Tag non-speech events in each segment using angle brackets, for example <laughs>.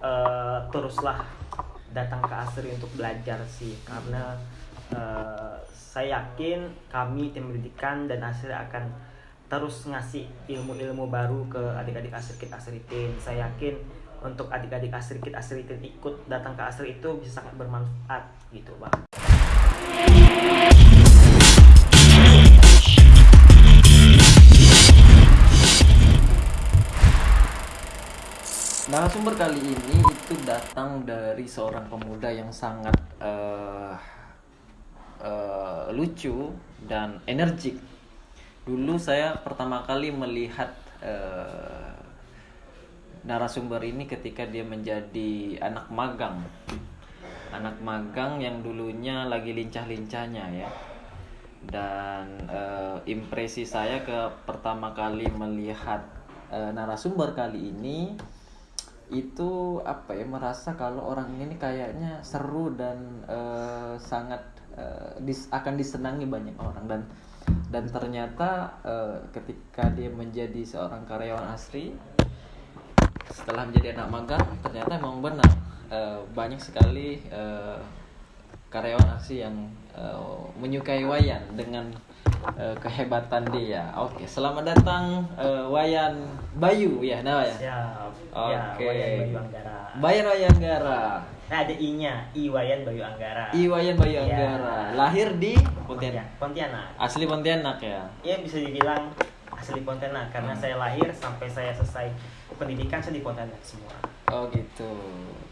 eh, teruslah datang ke Asri untuk belajar sih karena eh, saya yakin kami tim pendidikan dan Asri akan terus ngasih ilmu-ilmu baru ke adik-adik Asrikit Asritin. Saya yakin untuk adik-adik Asrikit Asritin ikut datang ke Asri itu bisa sangat bermanfaat gitu, Bang. Narasumber kali ini itu datang dari seorang pemuda yang sangat eh, eh, lucu dan energik. Dulu saya pertama kali melihat eh, narasumber ini ketika dia menjadi anak magang. Anak magang yang dulunya lagi lincah-lincahnya ya. Dan eh, impresi saya ke pertama kali melihat eh, narasumber kali ini itu apa ya merasa kalau orang ini kayaknya seru dan eh, sangat eh, dis- akan disenangi banyak orang. Dan dan ternyata eh, ketika dia menjadi seorang karyawan asri setelah menjadi anak magang ternyata emang benar eh, banyak sekali eh, karyawan asri yang eh, menyukai Wayan dengan eh, kehebatan dia. Oke, selamat datang eh, Wayan Bayu ya, nah ya. Siap. Oke. Ya, Wayan Bayu Anggara. Bayan Wayan Gara. Nah, ada I-nya, I Wayan Bayu Anggara. Iwayan Bayu Iya. Anggara. Lahir di Pontianak. Pontianak. Asli Pontianak ya. Ya bisa dibilang asli Pontianak karena Hmm. saya lahir sampai saya selesai pendidikan saya di Pontianak semua. Oh gitu.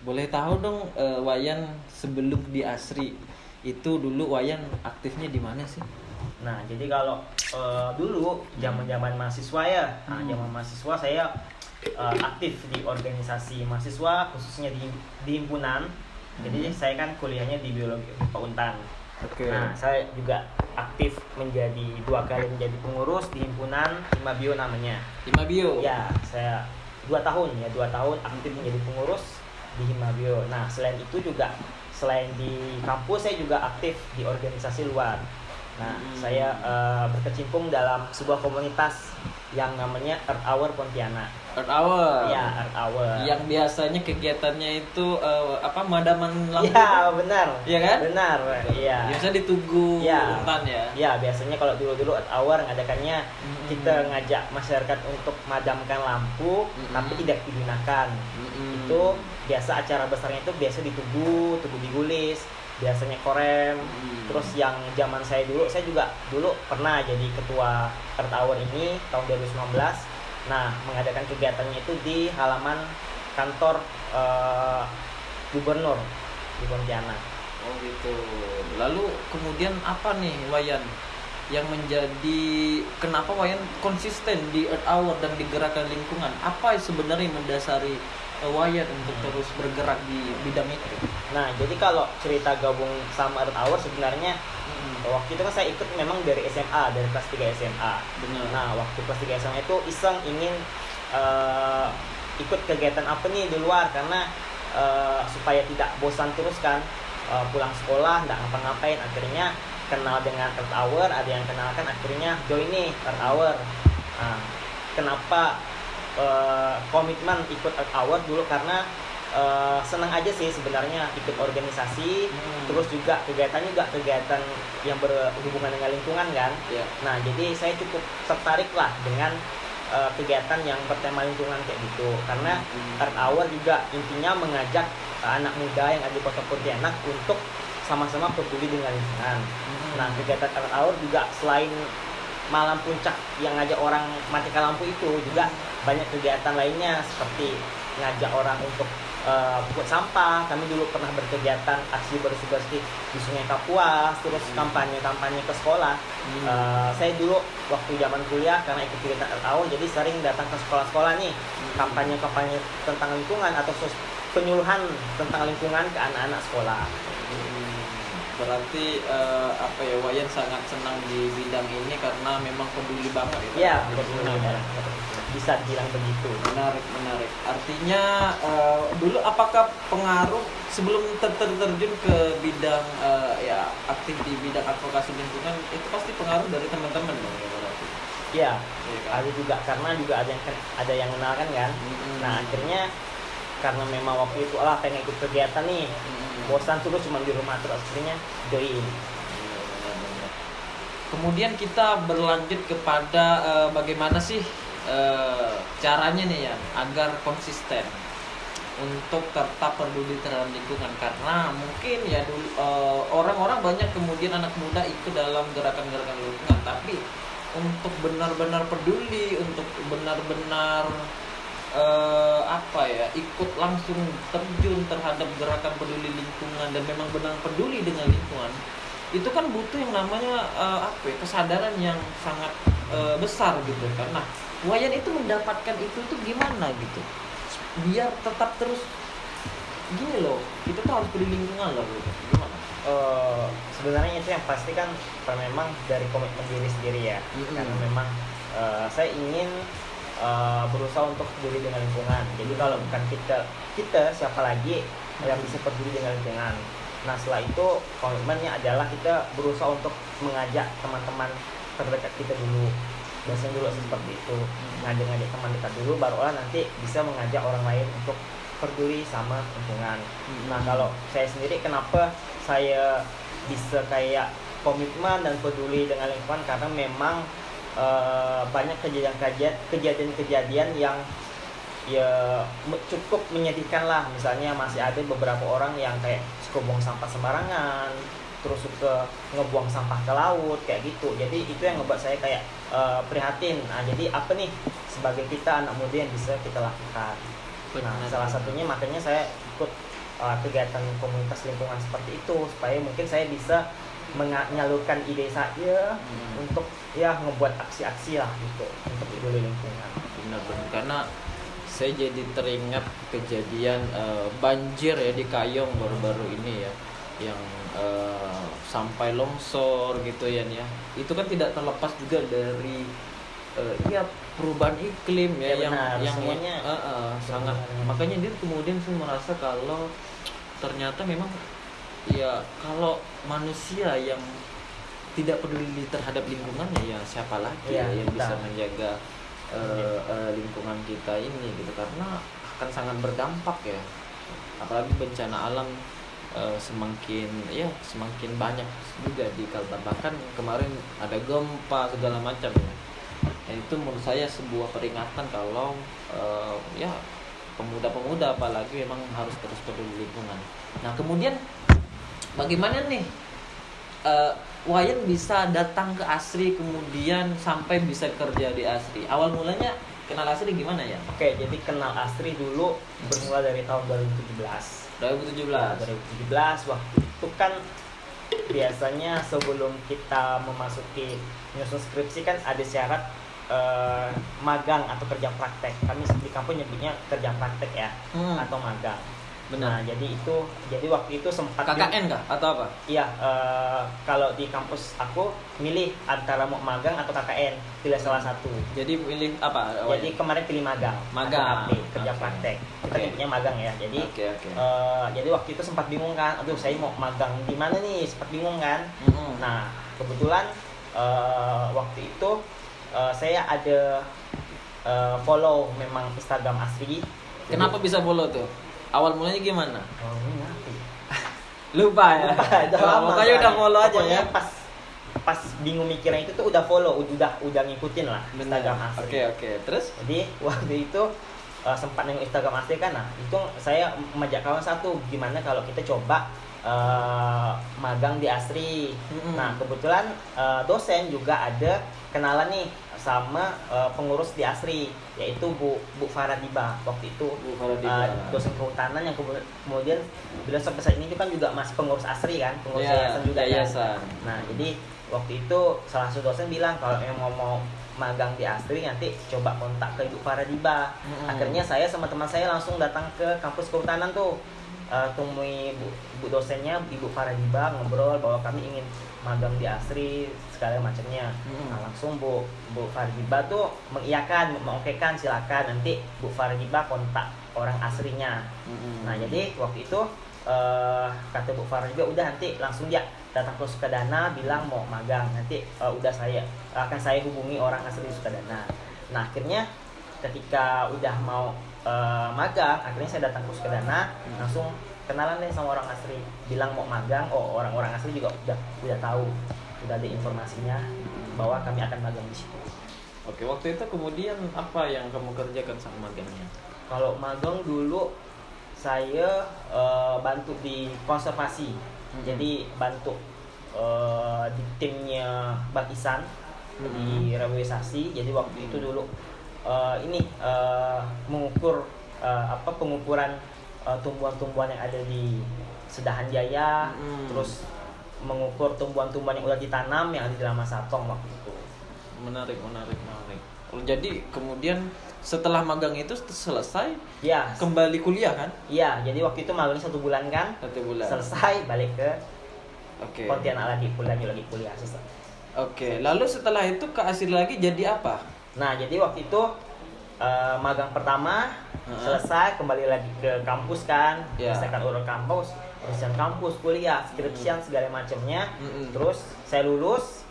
Boleh tahu dong eh, Wayan sebelum di Asri itu dulu Wayan aktifnya di mana sih? Nah, jadi kalau eh, dulu zaman-zaman mahasiswa ya, nah, Hmm. zaman mahasiswa saya eh, aktif di organisasi mahasiswa khususnya di, di himpunan. Jadi Hmm. saya kan kuliahnya di biologi Untan. Oke. Nah, saya juga aktif menjadi dua kali menjadi pengurus di himpunan Himabio namanya. Lima bio. Ya, saya dua tahun ya dua tahun aktif menjadi pengurus di Himabio. Nah, selain itu juga selain di kampus saya juga aktif di organisasi luar. Nah, Hmm. saya eh, berkecimpung dalam sebuah komunitas yang namanya Earth Hour Pontianak. Earth Hour. Ya, Earth Hour. Yang biasanya kegiatannya itu eh, apa madaman lampu. Ya, benar. Iya kan? Benar. Iya. Biasa di Tugu Ya. Untan ya. Ya, biasanya kalau dulu-dulu Earth Hour ngadakannya Hmm. kita ngajak masyarakat untuk madamkan lampu Hmm. tapi tidak digunakan. Mm-mm. itu biasa acara besarnya itu biasa di Tugu, Tugu Bigulis, biasanya Korem. Hmm. Terus yang zaman saya dulu, saya juga dulu pernah jadi ketua Earth Hour ini tahun 2019. Nah, mengadakan kegiatannya itu di halaman kantor eh, gubernur di Pontianak. Oh gitu. Lalu kemudian apa nih Wayan yang menjadi kenapa Wayan konsisten di Earth Hour dan di gerakan lingkungan? Apa sebenarnya mendasari Wayan untuk Hmm. terus bergerak di bidang itu? Nah, jadi kalau cerita gabung sama Earth Hour sebenarnya Hmm. waktu itu kan saya ikut memang dari SMA, dari kelas 3 SMA. Benar. Nah, waktu kelas 3 SMA itu iseng ingin eh, ikut kegiatan apa nih di luar karena eh, supaya tidak bosan terus kan eh, pulang sekolah nggak ngapa-ngapain akhirnya kenal dengan Earth Hour ada yang kenalkan akhirnya join nih Earth Hour nah, kenapa eh, komitmen ikut Earth Hour dulu karena eh, senang aja sih sebenarnya ikut organisasi Hmm. terus juga kegiatan juga kegiatan yang berhubungan dengan lingkungan kan ya. Nah, jadi saya cukup tertarik lah dengan uh, kegiatan yang bertema lingkungan kayak gitu. Karena Hmm. Earth Hour juga intinya mengajak uh, anak muda yang ada di Kota Pontianak untuk sama-sama peduli dengan lingkungan. Hmm. Nah, kegiatan Earth Hour juga selain malam puncak yang ngajak orang matikan lampu itu juga banyak kegiatan lainnya seperti ngajak orang untuk uh, pungut sampah. Kami dulu pernah berkegiatan aksi bersih-bersih di Sungai Kapuas, terus Hmm. kampanye-kampanye ke sekolah. Hmm. Uh, saya dulu waktu zaman kuliah karena ikut kegiatan Hour jadi sering datang ke sekolah-sekolah nih kampanye-kampanye tentang lingkungan atau penyuluhan tentang lingkungan ke anak-anak sekolah. Hmm, Berarti eh, apa ya Wayan sangat senang di bidang ini karena memang peduli banget itu. Iya, lingkungan ya. Bisa bilang begitu. Menarik, menarik. Artinya eh, dulu apakah pengaruh sebelum ter ter- terjun ke bidang eh, ya aktif di bidang advokasi lingkungan itu pasti pengaruh dari teman-teman dong ya berarti. Iya, Iya kan? ada juga karena juga ada yang ada yang kenal kan kan. Mm-mm. Nah akhirnya karena memang waktu itu lah pengen ikut kegiatan nih Hmm. Bosan terus cuma di rumah terus akhirnya join. Kemudian kita berlanjut kepada eh, bagaimana sih eh, caranya nih ya agar konsisten untuk tetap peduli terhadap lingkungan. Karena mungkin ya dulu eh, orang-orang banyak kemudian anak muda ikut dalam gerakan-gerakan lingkungan. Tapi untuk benar-benar peduli untuk benar-benar eh, apa ya ikut langsung terjun terhadap gerakan peduli lingkungan dan memang benar peduli dengan lingkungan itu kan butuh yang namanya eh, apa ya, kesadaran yang sangat eh, besar gitu. Kan nah Wayan itu mendapatkan itu tuh gimana gitu? Biar tetap terus gini loh kita tuh harus peduli lingkungan loh gitu. Gimana? Eh, sebenarnya itu yang pasti kan memang dari komitmen diri sendiri ya. Mm-mm. karena memang eh, saya ingin eh, berusaha untuk peduli dengan lingkungan. Jadi kalau bukan kita kita siapa lagi yang bisa peduli dengan lingkungan. Nah setelah itu komitmennya adalah kita berusaha untuk mengajak teman-teman terdekat kita dulu. Biasanya dulu seperti itu. Ngajak-ngajak teman dekat dulu barulah nanti bisa mengajak orang lain untuk peduli sama lingkungan. Nah kalau saya sendiri kenapa saya bisa kayak komitmen dan peduli dengan lingkungan? Karena memang eh, banyak kejadian-kejadian kejadian-kejadian yang ya cukup menyedihkan lah. Misalnya masih ada beberapa orang yang kayak suka buang sampah sembarangan terus suka ngebuang sampah ke laut kayak gitu. Jadi itu yang ngebuat saya kayak eh, prihatin. Nah jadi apa nih sebagai kita anak muda yang bisa kita lakukan? Nah, salah satunya makanya saya ikut uh, kegiatan komunitas lingkungan seperti itu supaya mungkin saya bisa menyalurkan ide saya Hmm. untuk ya ngebuat aksi-aksi lah gitu untuk peduli lingkungan. benar-benar karena saya jadi teringat kejadian eh, banjir ya di Kayong baru-baru ini ya yang eh, sampai longsor gitu ya ya itu kan tidak terlepas juga dari eh, ya perubahan iklim ya, Ya yang benar, yang semuanya. eh, eh, sangat makanya dia kemudian saya merasa kalau ternyata memang ya kalau manusia yang tidak peduli terhadap lingkungannya ya siapa lagi ya, yang bisa betul. menjaga eh, eh, lingkungan kita ini gitu. Karena akan sangat berdampak ya. Apalagi bencana alam eh, semakin ya semakin banyak juga di Kalbar bahkan kemarin ada gempa segala macam ya. Dan itu menurut saya sebuah peringatan kalau eh, ya pemuda-pemuda apalagi memang harus terus peduli lingkungan. Nah kemudian bagaimana nih eh, Wayan bisa datang ke Asri kemudian sampai bisa kerja di Asri. Awal mulanya kenal Asri gimana ya? Oke, jadi kenal Astri dulu bermula dari tahun 2017. 2017. Nah, 2017 waktu itu kan biasanya sebelum kita memasuki nyusun skripsi kan ada syarat eh, magang atau kerja praktek. Kami di kampus nyebutnya kerja praktek ya Hmm, atau magang. Benar. Nah, jadi itu jadi waktu itu sempat KKN kah atau apa? Iya, eh, kalau di kampus aku milih antara mau magang atau KKN, pilih salah satu. Jadi pilih apa? Jadi kemarin pilih magang, Magang. atau AP, kerja Oke. praktek. Kita Oke. nyebutnya magang ya. Jadi Oke oke. eh, jadi waktu itu sempat bingung kan, aduh saya mau magang di mana nih? Sempat bingung kan. Mm-mm. Nah, kebetulan eh, waktu itu eh, saya ada eh, follow memang Instagram Asri. Kenapa bisa follow tuh? Awal mulanya gimana? Oh, ini apa ya? Lupa ya. udah lama Makanya udah follow aja ya. pas pas bingung mikirnya itu tuh udah follow udah udah ngikutin lah Benar. Instagram asli Oke oke. Terus? jadi <laughs> waktu itu uh, sempat nengok Instagram asli kan nah itu saya mengajak kawan satu gimana kalau kita coba uh, magang di Asri Mm-mm. nah kebetulan uh, dosen juga ada kenalan nih sama uh, pengurus di Asri yaitu Bu Bu Faradiba waktu itu Bu Faradiba. uh, dosen kehutanan yang kemudian, beliau sampai saat ini kan juga masih pengurus Asri kan pengurus Ya, yayasan juga kan. yayasan. Nah, jadi waktu itu salah satu dosen bilang kalau yang mau mau magang di Astri nanti coba kontak ke Ibu Faradiba. Mm-mm. Akhirnya saya sama teman saya langsung datang ke kampus kehutanan tuh. Eh, temui bu, bu dosennya Ibu Faradiba ngobrol bahwa kami ingin magang di Asri segala macamnya. Mm-mm. Nah, langsung Bu Bu Faradiba tuh mengiyakan, mengokekan silakan nanti Bu Faradiba kontak orang asrinya. Mm-mm. Nah jadi waktu itu eh, kata Bu Farah juga udah nanti langsung dia datang ke Sukadana bilang mau magang nanti eh, udah saya akan saya hubungi orang asli Sukadana. Nah akhirnya ketika udah mau eh, magang akhirnya saya datang ke Sukadana langsung kenalan deh sama orang asli. Bilang mau magang oh orang-orang asli juga udah udah tahu udah ada informasinya bahwa kami akan magang di situ. Oke, waktu itu kemudian apa yang kamu kerjakan sama magangnya? kalau magang dulu saya eh, bantu di konservasi. Mhm. jadi bantu eh, di timnya Bang Isan di rehabilitasi jadi waktu itu dulu eh, ini eh, mengukur eh, apa pengukuran eh, tumbuhan-tumbuhan yang ada di Sedahan Jaya Mhm. terus mengukur tumbuhan-tumbuhan yang udah ditanam yang ada di Lama Satong waktu itu Menarik, menarik, menarik. Oh, Jadi kemudian setelah magang itu selesai ya kembali kuliah kan? iya jadi waktu itu magangnya satu bulan kan Satu bulan. selesai balik ke Oke. Pontianak lagi kuliah lagi kuliah. Oke, lalu setelah itu ke Asir lagi jadi apa? Nah jadi waktu itu eh, magang pertama Heeh. selesai kembali lagi ke kampus kan, Ya. selesaikan urut kampus, urusan kampus, kuliah, skripsian segala macamnya. Mm-mm. Terus saya lulus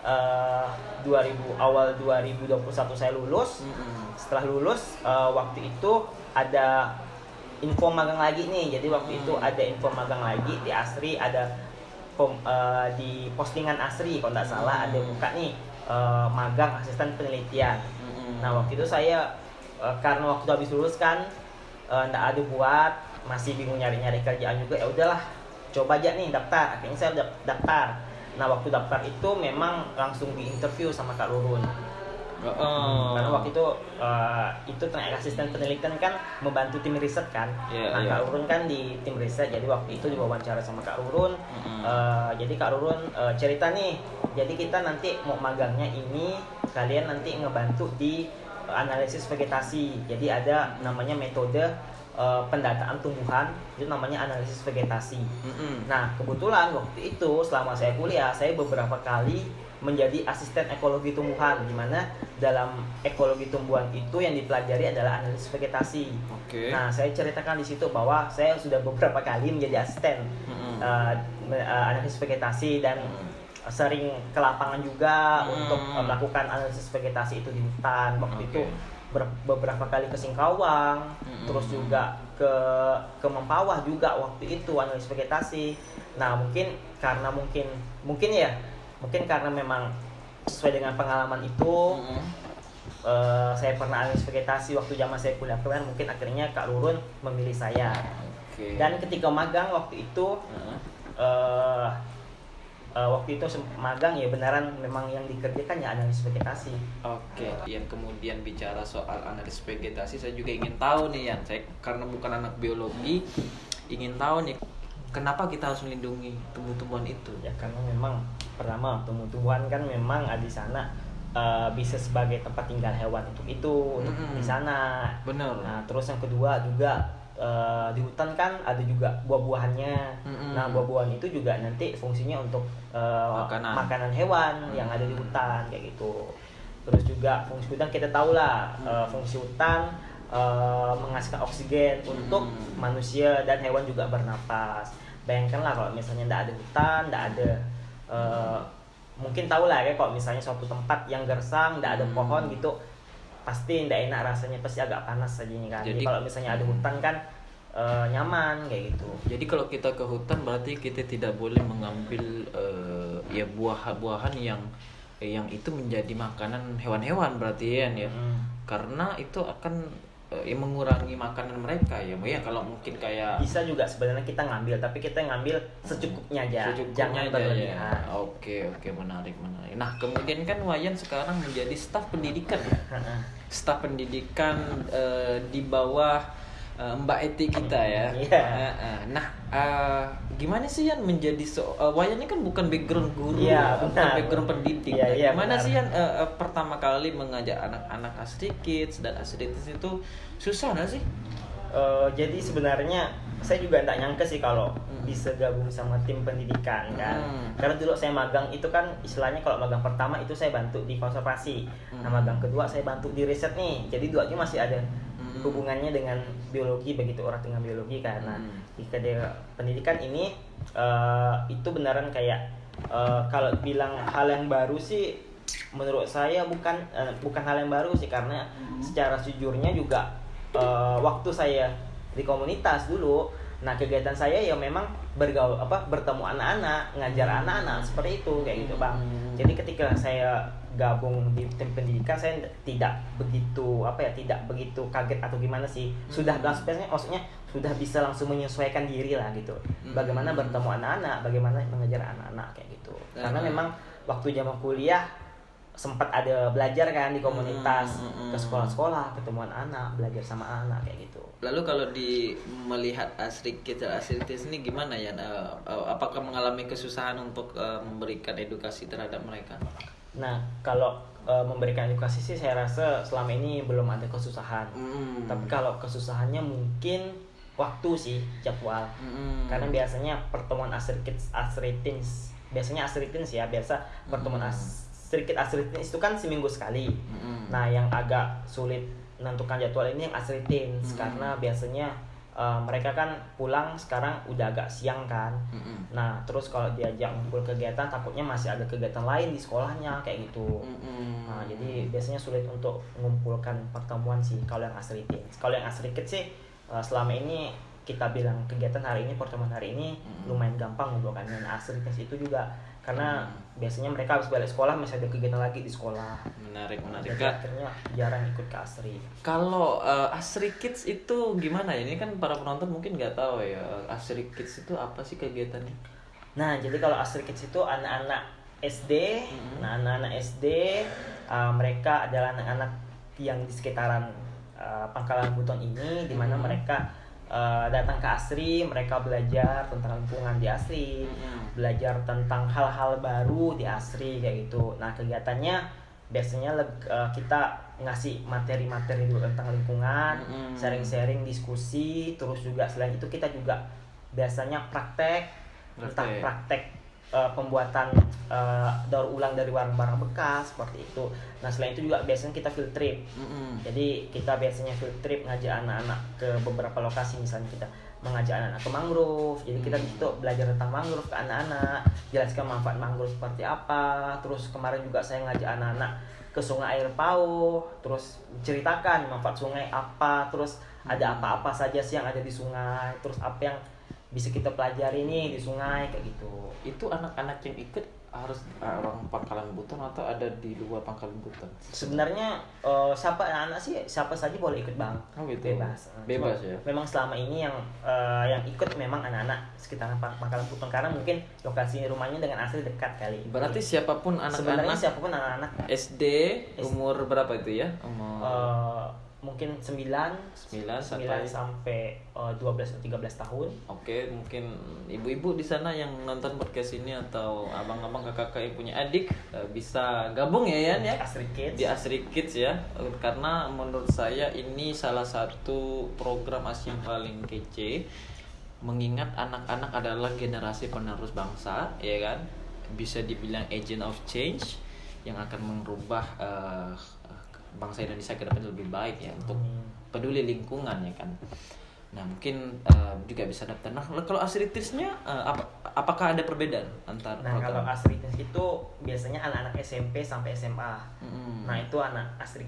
eh 2000 awal 2021 saya lulus. Mm-mm. Setelah lulus eh, waktu itu ada info magang lagi nih. Jadi waktu itu Hmm. ada info magang lagi di Asri ada pom- di postingan Asri kalau nggak salah ada Hmm. buka nih eh, magang asisten penelitian. Mm-mm. Nah waktu itu saya eh, karena waktu itu habis lulus kan eh, nggak ada buat masih bingung nyari-nyari kerjaan juga ya udahlah coba aja nih daftar akhirnya saya daftar nah waktu daftar itu memang langsung di interview sama Kak Rurun Oh. karena waktu itu eh, itu tenaga asisten penelitian kan membantu tim riset kan Iya, nah iya. Kak Rurun kan di tim riset jadi waktu itu diwawancara sama Kak Rurun Mm-mm. Eh, jadi Kak Rurun eh, cerita nih jadi kita nanti mau magangnya ini kalian nanti ngebantu di eh, analisis vegetasi jadi ada namanya metode eh, pendataan tumbuhan itu namanya analisis vegetasi Mm-mm. Nah, kebetulan waktu itu selama saya kuliah, saya beberapa kali menjadi asisten ekologi tumbuhan di mana dalam ekologi tumbuhan itu yang dipelajari adalah analisis vegetasi. Oke. Nah, saya ceritakan di situ bahwa saya sudah beberapa kali menjadi asisten Mm-mm. uh, me- uh, analisis vegetasi dan Mm. Sering ke lapangan juga Hmm. untuk uh, melakukan analisis vegetasi itu di hutan. Waktu Oke. itu ber- beberapa kali ke Singkawang, Mm-mm. terus juga ke ke Mempawah juga waktu itu analisis vegetasi. Nah, mungkin karena mungkin mungkin ya, mungkin karena memang sesuai dengan pengalaman itu Mm-mm. eh, saya pernah analisis vegetasi waktu zaman saya kuliah kemarin mungkin akhirnya Kak Rurun memilih saya. Oke. Dan ketika magang waktu itu Heeh. eh eh, waktu itu magang ya benaran memang yang dikerjakan ya analisis vegetasi. Oke, yang kemudian bicara soal analisis vegetasi, saya juga ingin tahu nih Yan, saya karena bukan anak biologi, ingin tahu nih kenapa kita harus melindungi tumbuh-tumbuhan itu. Ya karena memang pertama tumbuh-tumbuhan kan memang ada di sana eh, bisa sebagai tempat tinggal hewan untuk itu untuk Mm-mm. di sana. Benar. Nah terus yang kedua juga eh, di hutan kan ada juga buah-buahannya. Mm-mm. Nah buah-buahan itu juga nanti fungsinya untuk eh, Makanan. hewan yang ada di hutan kayak gitu. Terus juga fungsi hutan kita tahu lah eh, fungsi hutan eh, menghasilkan oksigen untuk Mm. manusia dan hewan juga bernapas. Bayangkanlah kalau misalnya tidak ada hutan, tidak ada eh, mungkin tahu lah ya kalau misalnya suatu tempat yang gersang, tidak ada Hmm. pohon gitu, pasti tidak enak rasanya, pasti agak panas saja kan. Jadi, Jadi- kalau misalnya ada hutan kan eh, nyaman kayak gitu. Jadi kalau kita ke hutan berarti kita tidak boleh mengambil eh, ya buah-buahan yang yang itu menjadi makanan hewan-hewan berarti ya, ya. Mm. Karena itu akan ya, mengurangi makanan mereka ya. Ya kalau mungkin kayak Bisa juga sebenarnya kita ngambil, tapi kita ngambil secukupnya aja, Secukupnya jangan aja ya. Oke oke menarik menarik. Nah kemudian kan Wayan sekarang menjadi staf pendidikan ya. <laughs> Staf pendidikan eh, di bawah eh, Mbak Eti kita ya. Iya. Eh, eh. Nah eh, gimana sih Yan menjadi so eh, Wayan ini kan bukan background guru, Iya, bukan benar. background pendidik. Nah, iya, gimana benar. sih Yan eh, eh, pertama kali mengajak anak-anak Asri Kids dan Asri Kids itu susah nggak sih? Eh, jadi sebenarnya saya juga tidak nyangka sih kalau Hmm. bisa gabung sama tim pendidikan kan. Hmm. Karena dulu saya magang itu kan istilahnya kalau magang pertama itu saya bantu di konservasi. Nah Hmm. magang kedua saya bantu di riset nih. Jadi duanya masih ada Hmm. hubungannya dengan biologi begitu orang dengan biologi. Nah Hmm. di pendidikan ini eh, itu beneran kayak eh, kalau bilang hal yang baru sih menurut saya bukan eh, bukan hal yang baru sih karena secara sejujurnya juga eh, waktu saya di komunitas dulu nah kegiatan saya ya memang bergaul apa bertemu anak-anak ngajar anak-anak seperti itu kayak gitu bang Hmm. jadi ketika saya gabung di tim pendidikan saya tidak begitu apa ya tidak begitu kaget atau gimana sih sudah Hmm. langsung biasanya maksudnya sudah bisa langsung menyesuaikan diri lah gitu Hmm. bagaimana bertemu anak-anak bagaimana mengajar anak-anak kayak gitu karena Hmm. memang waktu zaman kuliah sempat ada belajar kan di komunitas Hmm, hmm, ke hmm. sekolah-sekolah ketemuan anak belajar sama anak kayak gitu Lalu kalau di melihat Asri dan Asri ini gimana ya? Apakah mengalami kesusahan untuk eh, memberikan edukasi terhadap mereka? nah kalau memberikan edukasi sih saya rasa selama ini belum ada kesusahan Hmm. tapi kalau kesusahannya mungkin waktu sih jadwal Hmm. karena biasanya pertemuan Asri Kids Asri Teens biasanya Asri Teens ya biasa pertemuan Hmm. Asri Kids Asri Teens itu kan seminggu sekali Hmm. Nah, yang agak sulit menentukan jadwal ini yang asli teens Hmm. karena biasanya uh, mereka kan pulang sekarang udah agak siang kan. Hmm. Nah, terus kalau diajak ngumpul kegiatan takutnya masih ada kegiatan lain di sekolahnya kayak gitu. Nah, jadi biasanya sulit untuk mengumpulkan pertemuan sih kalau yang asli teens. Kalau yang asli kids sih uh, selama ini kita bilang kegiatan hari ini pertemuan hari ini Hmm. lumayan gampang mengumpulkan yang asli teens itu juga karena Hmm. biasanya mereka habis balik sekolah masih ada kegiatan lagi di sekolah. menarik menarik Jadi akhirnya jarang ikut ke Asri. Kalau eh, Asri Kids itu gimana ya? Ini kan para penonton mungkin nggak tahu ya Asri Kids itu apa sih kegiatannya? Nah, jadi kalau Asri Kids itu anak-anak SD, Mhm. nah anak-anak SD uh, mereka adalah anak-anak yang di sekitaran uh, Pangkalan Buton ini, di mana Mhm. mereka uh, datang ke Asri, mereka belajar tentang lingkungan di Asri, Mhm. belajar tentang hal-hal baru di Asri kayak gitu. Nah, kegiatannya biasanya uh, kita ngasih materi-materi dulu tentang lingkungan, Mhm. sharing-sharing, diskusi, terus juga selain itu kita juga biasanya praktek, Praktek. praktek uh, pembuatan uh, daur ulang dari barang-barang bekas seperti itu. Nah, selain itu juga biasanya kita field trip. Mm-mm. Jadi kita biasanya field trip ngajak anak-anak ke beberapa lokasi misalnya kita mengajak anak-anak ke mangrove. Jadi kita situ belajar tentang mangrove ke anak-anak, jelaskan manfaat mangrove seperti apa. Terus kemarin juga saya ngajak anak-anak ke sungai air pau, terus ceritakan manfaat sungai apa, terus ada apa-apa saja sih yang ada di sungai, terus apa yang bisa kita pelajari nih di sungai kayak gitu. Itu anak-anak yang ikut harus orang Pangkalan Buton atau ada di luar Pangkalan Buton? Sebenarnya eh, siapa anak-anak sih siapa saja boleh ikut bang. Oh gitu. Bebas. Eh, Bebas cuma ya. Memang selama ini yang eh, yang ikut memang anak-anak sekitaran Pang- Pangkalan Buton karena mungkin lokasi rumahnya dengan asli dekat kali. Berarti siapa pun sebenarnya anak-anak siapa pun anak-anak SD umur berapa itu ya? Umur eh, mungkin 9 9 9 sampai sampai eh, 12 atau 13 tahun. Oke, mungkin ibu-ibu di sana yang nonton podcast ini atau abang-abang kakak-kakak yang punya adik eh, bisa gabung ya Yan ya Asri Kids. di Asri Kids ya karena menurut saya ini salah satu program ASI yang paling kece mengingat anak-anak adalah generasi penerus bangsa ya kan bisa dibilang agent of change yang akan merubah eh, bangsa Indonesia ke depan lebih baik ya untuk Hmm. peduli lingkungan ya kan nah mungkin eh, juga bisa daftar nah kalau Asri Kids-nya eh, apa apakah ada perbedaan antar Nah, kalau program? Asri Kids itu biasanya anak-anak SMP sampai SMA. Mm-mm. Nah itu anak Astri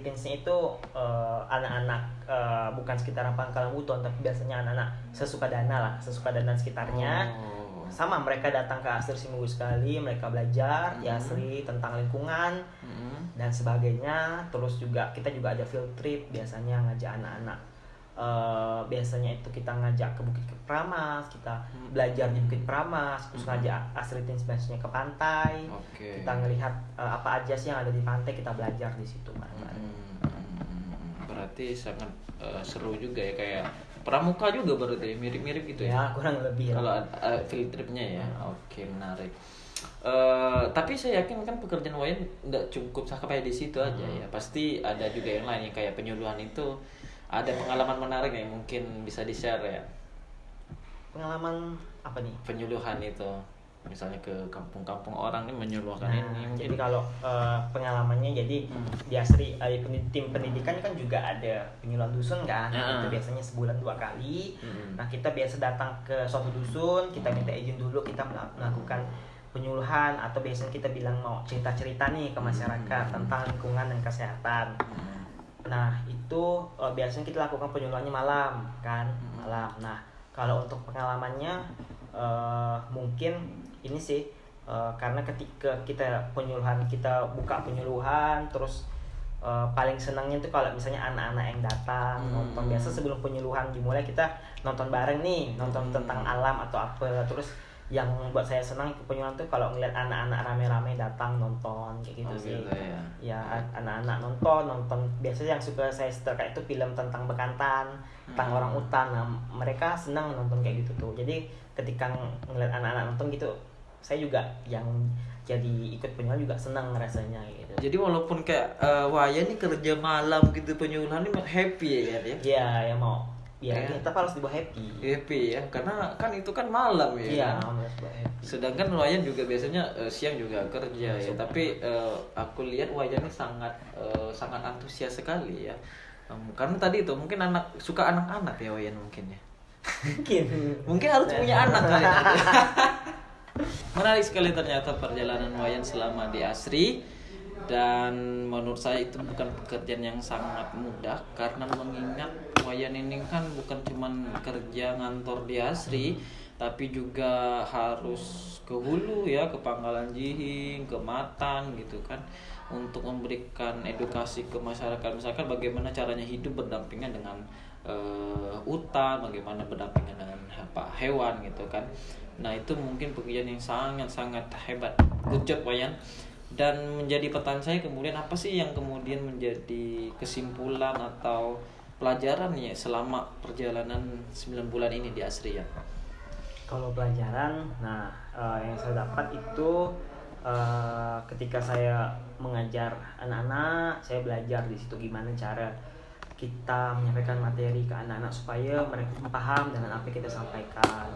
Teens-nya itu eh, anak-anak eh, bukan sekitaran Pangkalan Buton tapi biasanya anak-anak sesuka dana lah sesuka dana sekitarnya Oh. sama mereka datang ke Astri seminggu sekali mereka belajar di Mhm. Astri tentang lingkungan Mm-mm. Dan sebagainya terus juga kita juga ada field trip biasanya ngajak anak-anak Eh, biasanya itu kita ngajak ke Bukit Pramas kita Hmm. belajar di Bukit Pramas terus Hmm. ngajak Astri Teens biasanya ke pantai Oke. kita ngelihat eh, apa aja sih yang ada di pantai kita belajar di situ bareng-bareng. Hmm, berarti sangat eh, seru juga ya kayak pramuka juga berarti mirip-mirip gitu ya. ya kurang lebih lah. Kalau uh, field tripnya ya, oke menarik. Eh, tapi saya yakin kan pekerjaan Wayan nggak cukup sampai di situ aja Hmm. ya. Pasti ada juga yang lain yang kayak penyuluhan itu ada pengalaman menarik yang mungkin bisa di share ya. pengalaman apa nih Penyuluhan itu misalnya ke kampung-kampung orang nih menyuluhkan nah ini mungkin. jadi kalau eh, pengalamannya jadi Hmm. di Asri penid- tim pendidikan kan juga ada penyuluhan dusun kan Ah. itu biasanya sebulan dua kali Mm-mm. nah kita biasa datang ke suatu dusun kita minta izin dulu kita mela- melakukan penyuluhan atau biasanya kita bilang mau cerita-cerita nih ke masyarakat Hmm. tentang lingkungan dan kesehatan Hmm. nah itu uh, biasanya kita lakukan penyuluhannya malam kan Hmm. malam nah kalau untuk pengalamannya uh, mungkin ini sih uh, karena ketika kita penyuluhan kita buka penyuluhan terus uh, paling senangnya tuh kalau misalnya anak-anak yang datang Hmm. nonton biasa sebelum penyuluhan dimulai kita nonton bareng nih nonton Hmm. tentang alam atau apa terus yang buat saya senang ke penyuluhan tuh kalau ngeliat anak-anak rame-rame datang nonton kayak gitu Oh, sih gitu ya. ya an- anak-anak nonton nonton biasanya yang suka saya setel itu film tentang bekantan tentang Hmm. orang utan nah, mereka senang nonton kayak gitu tuh jadi ketika ng- ngeliat anak-anak nonton gitu saya juga yang jadi ikut penyuluhan juga senang rasanya gitu Jadi walaupun kayak uh, Wayan nih kerja malam gitu penyuluhan ini happy ya ya. ya ya mau ya Ya. kita harus dibawa happy Happy ya, karena kan itu kan malam ya. iya kan? happy Sedangkan Wayan juga biasanya eh, siang juga kerja ya. Tapi eh, aku lihat Wayan ini sangat eh, sangat antusias sekali ya. Em, karena tadi itu mungkin anak suka anak-anak ya Wayan mungkin ya. mungkin <laughs> Mungkin harus punya <laughs> anak kali. <laughs> Menarik sekali ternyata perjalanan Wayan selama di Asri dan menurut saya itu bukan pekerjaan yang sangat mudah karena mengingat Wayan ini kan bukan cuman kerja ngantor di Asri tapi juga harus ke hulu ya ke Pangkalan Jihing ke Matan gitu kan untuk memberikan edukasi ke masyarakat. Misalkan bagaimana caranya hidup berdampingan dengan eh, hutan bagaimana berdampingan dengan apa hewan gitu kan. Nah itu mungkin pekerjaan yang sangat sangat hebat. Good job Wayan. Dan menjadi pertanyaan saya kemudian apa sih yang kemudian menjadi kesimpulan atau pelajaran ya selama perjalanan 9 bulan ini di Asri ya? Kalau pelajaran nah eh, yang saya dapat itu eh, ketika saya mengajar anak-anak saya belajar di situ gimana cara kita menyampaikan materi ke anak-anak supaya mereka paham dengan apa yang kita sampaikan.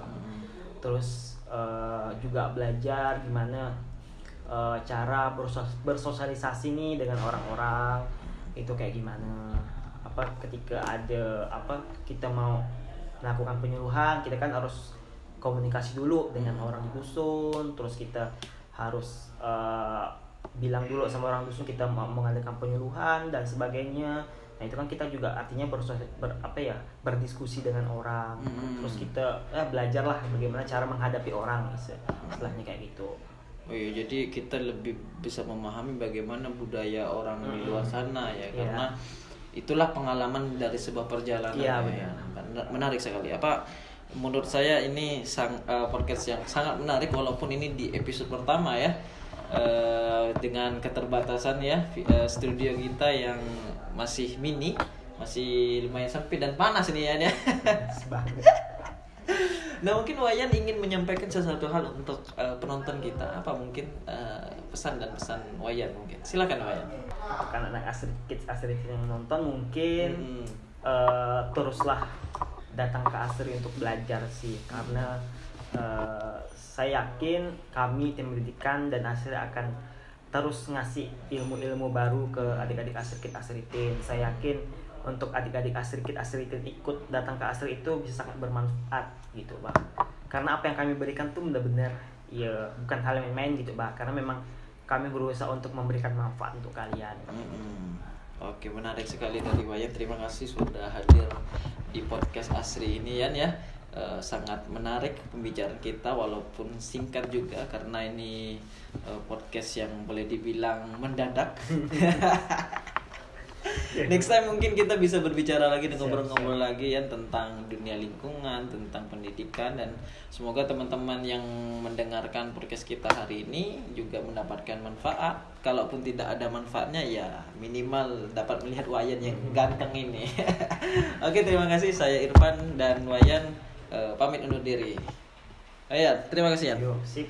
Terus eh, juga belajar gimana eh, cara bersos- bersosialisasi nih dengan orang-orang itu kayak gimana apa ketika ada apa kita mau melakukan penyuluhan kita kan harus komunikasi dulu dengan orang di dusun terus kita harus eh, bilang dulu sama orang dusun kita mau mengadakan penyuluhan dan sebagainya. Nah itu kan kita juga artinya bersos- ber, apa ya berdiskusi dengan orang. Mm-mm. terus kita ya, belajar lah bagaimana cara menghadapi orang istilah- istilahnya kayak gitu. Oh iya, jadi kita lebih bisa memahami bagaimana budaya orang di luar sana ya, Iya. karena itulah pengalaman dari sebuah perjalanan. Iya, ya. benar. Benar- Menarik sekali. Apa menurut saya ini sang eh, podcast yang sangat menarik walaupun ini di episode pertama ya. Eh, dengan keterbatasan ya eh, studio kita yang masih mini, masih lumayan sempit dan panas ini ya. ya. <laughs> Nah mungkin Wayan ingin menyampaikan sesuatu hal untuk eh, penonton kita apa mungkin eh, pesan dan pesan Wayan mungkin silakan Wayan. Kan anak asri kids asri yang nonton mungkin Hmm. eh, teruslah datang ke asri untuk belajar sih. Karena eh, saya yakin kami tim pendidikan dan asri akan terus ngasih ilmu-ilmu baru ke adik-adik asri kid asritin saya yakin untuk adik-adik asri kid asritin ikut datang ke asri itu bisa sangat bermanfaat gitu bang karena apa yang kami berikan tuh benar-benar ya bukan hal yang main gitu bang karena memang kami berusaha untuk memberikan manfaat untuk kalian Mm-mm. Oke menarik sekali tadi Wayan terima kasih sudah hadir di podcast Asri ini Yan ya Eh, sangat menarik pembicaraan kita walaupun singkat juga karena ini eh, podcast yang boleh dibilang mendadak. <laughs> Next time mungkin kita bisa berbicara lagi dan ngobrol-ngobrol lagi ya tentang dunia lingkungan, tentang pendidikan dan semoga teman-teman yang mendengarkan podcast kita hari ini juga mendapatkan manfaat. Kalaupun tidak ada manfaatnya ya minimal dapat melihat Wayan yang ganteng ini. <laughs> Oke, terima kasih saya Irfan dan Wayan eh, pamit undur diri. Ayan, terima kasih ya. Yo, sip.